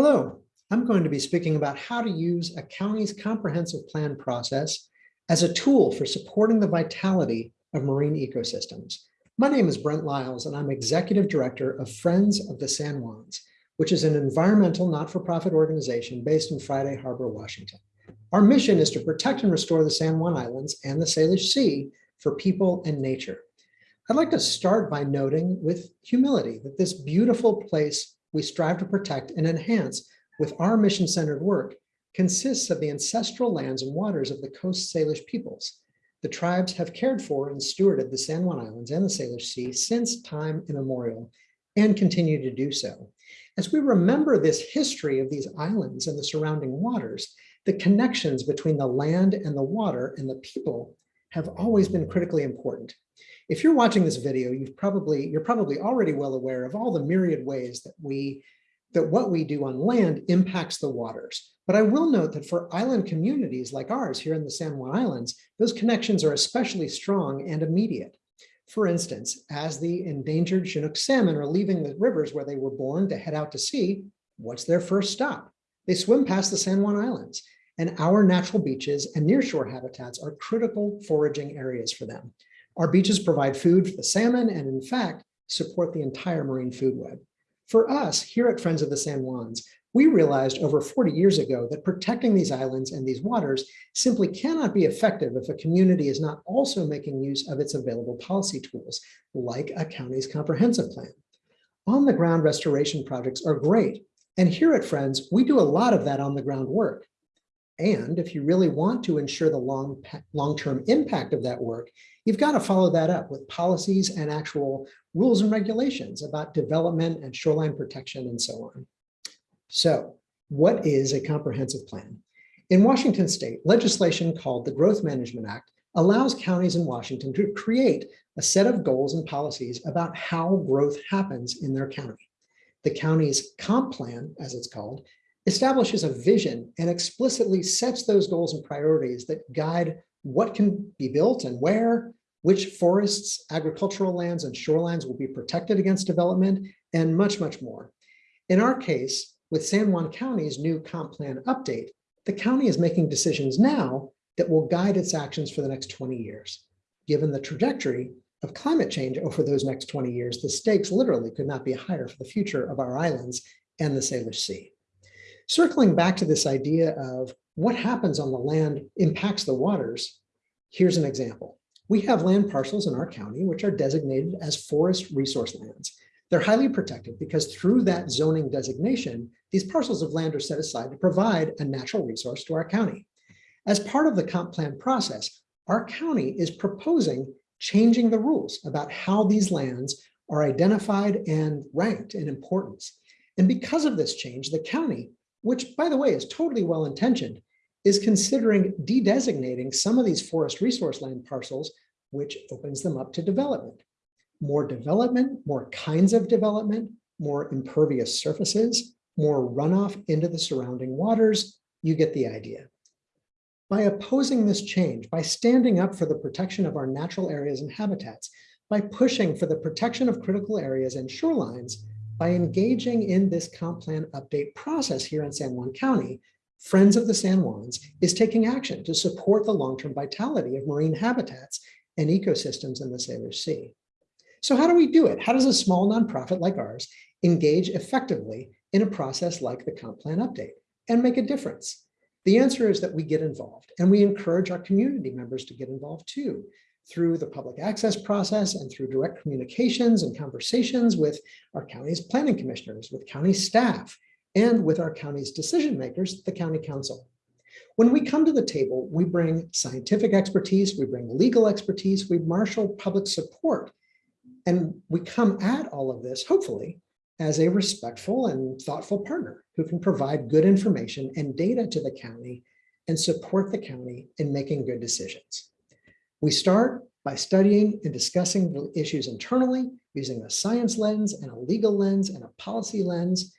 Hello, I'm going to be speaking about how to use a county's comprehensive plan process as a tool for supporting the vitality of marine ecosystems. My name is Brent Lyles and I'm Executive Director of Friends of the San Juans, which is an environmental not-for-profit organization based in Friday Harbor, Washington. Our mission is to protect and restore the San Juan Islands and the Salish Sea for people and nature. I'd like to start by noting with humility that this beautiful place we strive to protect and enhance with our mission-centered work consists of the ancestral lands and waters of the Coast Salish peoples. The tribes have cared for and stewarded the San Juan Islands and the Salish Sea since time immemorial and continue to do so. As we remember this history of these islands and the surrounding waters, the connections between the land and the water and the people have always been critically important. If you're watching this video, you've probably, you're probably already well aware of all the myriad ways that we, that what we do on land impacts the waters. But I will note that for island communities like ours here in the San Juan Islands, those connections are especially strong and immediate. For instance, as the endangered Chinook salmon are leaving the rivers where they were born to head out to sea, what's their first stop? They swim past the San Juan Islands, and our natural beaches and nearshore habitats are critical foraging areas for them. Our beaches provide food for the salmon and in fact, support the entire marine food web. For us here at Friends of the San Juans, we realized over 40 years ago that protecting these islands and these waters simply cannot be effective if a community is not also making use of its available policy tools, like a county's comprehensive plan. On the ground restoration projects are great. And here at Friends, we do a lot of that on the ground work. And if you really want to ensure the long, long-term impact of that work, you've got to follow that up with policies and actual rules and regulations about development and shoreline protection and so on. So what is a comprehensive plan? In Washington state, legislation called the Growth Management Act allows counties in Washington to create a set of goals and policies about how growth happens in their county. The county's comp plan, as it's called, establishes a vision and explicitly sets those goals and priorities that guide what can be built and where, which forests, agricultural lands, and shorelines will be protected against development, and much, much more. In our case, with San Juan County's new comp plan update, the county is making decisions now that will guide its actions for the next 20 years. Given the trajectory of climate change over those next 20 years, the stakes literally could not be higher for the future of our islands and the Salish Sea. Circling back to this idea of what happens on the land impacts the waters, here's an example. We have land parcels in our county which are designated as forest resource lands. They're highly protected because through that zoning designation, these parcels of land are set aside to provide a natural resource to our county. As part of the comp plan process, our county is proposing changing the rules about how these lands are identified and ranked in importance. And because of this change, the county which by the way is totally well-intentioned, is considering de-designating some of these forest resource land parcels, which opens them up to development. More development, more kinds of development, more impervious surfaces, more runoff into the surrounding waters, you get the idea. By opposing this change, by standing up for the protection of our natural areas and habitats, by pushing for the protection of critical areas and shorelines, by engaging in this comp plan update process here in San Juan County, Friends of the San Juans is taking action to support the long-term vitality of marine habitats and ecosystems in the Salish Sea. So how do we do it? How does a small nonprofit like ours engage effectively in a process like the comp plan update and make a difference? The answer is that we get involved and we encourage our community members to get involved too through the public access process and through direct communications and conversations with our county's planning commissioners, with county staff, and with our county's decision makers, the county council. When we come to the table, we bring scientific expertise, we bring legal expertise, we marshal public support, and we come at all of this, hopefully, as a respectful and thoughtful partner who can provide good information and data to the county and support the county in making good decisions. We start by studying and discussing the issues internally using a science lens and a legal lens and a policy lens.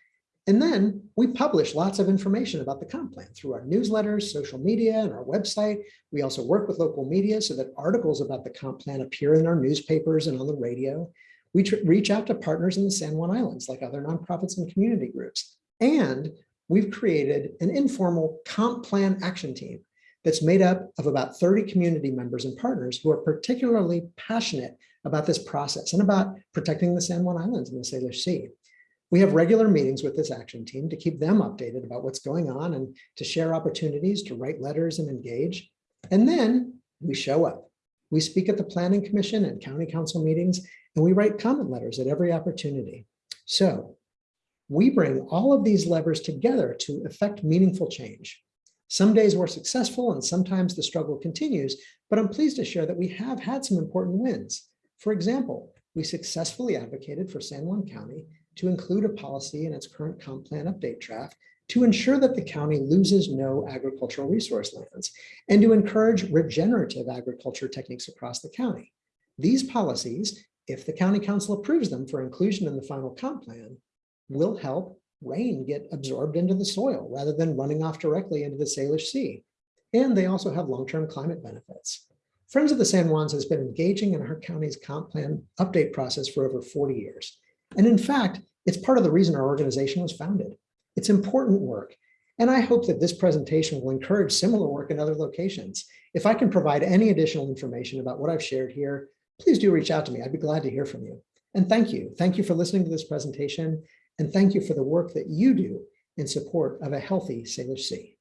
And then we publish lots of information about the comp plan through our newsletters, social media, and our website. We also work with local media so that articles about the comp plan appear in our newspapers and on the radio. We reach out to partners in the San Juan Islands, like other nonprofits and community groups. And we've created an informal comp plan action team that's made up of about 30 community members and partners who are particularly passionate about this process and about protecting the San Juan Islands and the Salish Sea. We have regular meetings with this action team to keep them updated about what's going on and to share opportunities to write letters and engage. And then we show up. We speak at the Planning Commission and County Council meetings, and we write comment letters at every opportunity. So we bring all of these levers together to effect meaningful change. Some days we're successful and sometimes the struggle continues, but I'm pleased to share that we have had some important wins. For example, we successfully advocated for San Juan County to include a policy in its current comp plan update draft to ensure that the county loses no agricultural resource lands and to encourage regenerative agriculture techniques across the county. These policies, if the county council approves them for inclusion in the final comp plan, will help rain get mm-hmm. absorbed into the soil rather than running off directly into the Salish Sea. And they also have long-term climate benefits. Friends of the San Juans has been engaging in our county's comp plan update process for over 40 years. And in fact, it's part of the reason our organization was founded. It's important work. And I hope that this presentation will encourage similar work in other locations. If I can provide any additional information about what I've shared here, please do reach out to me. I'd be glad to hear from you. And thank you. Thank you for listening to this presentation. And thank you for the work that you do in support of a healthy Salish Sea.